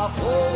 I'll.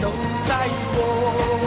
都在我。